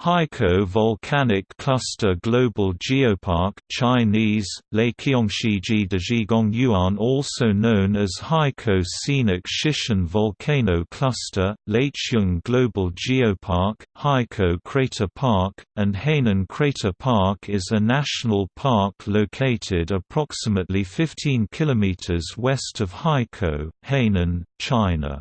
Haikou Volcanic Cluster Global Geopark Chinese, Yuan also known as Haikou Scenic Shishan Volcano Cluster, Leiqiong Global Geopark, Haikou Crater Park, and Hainan Crater Park is a national park located approximately 15 km west of Haikou, Hainan, China.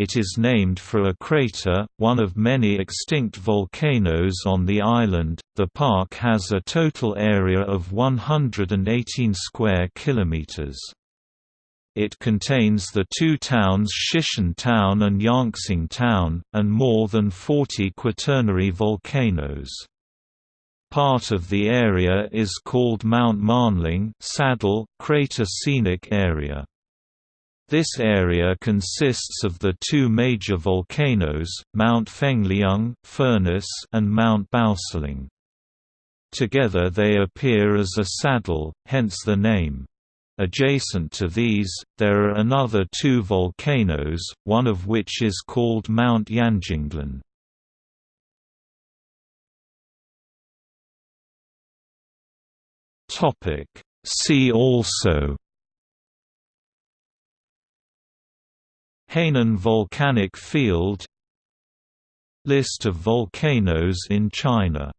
It is named for a crater, one of many extinct volcanoes on the island. The park has a total area of 118 square kilometers. It contains the two towns Shishan Town and Yangxing Town, and more than 40 quaternary volcanoes. Part of the area is called Mount Manling Saddle Crater Scenic Area. This area consists of the two major volcanoes, Mount Fengliang Furnace and Mount Baoseling. Together they appear as a saddle, hence the name. Adjacent to these, there are another two volcanoes, one of which is called Mount Yanjinglan. See also Hainan volcanic field. List of volcanoes in China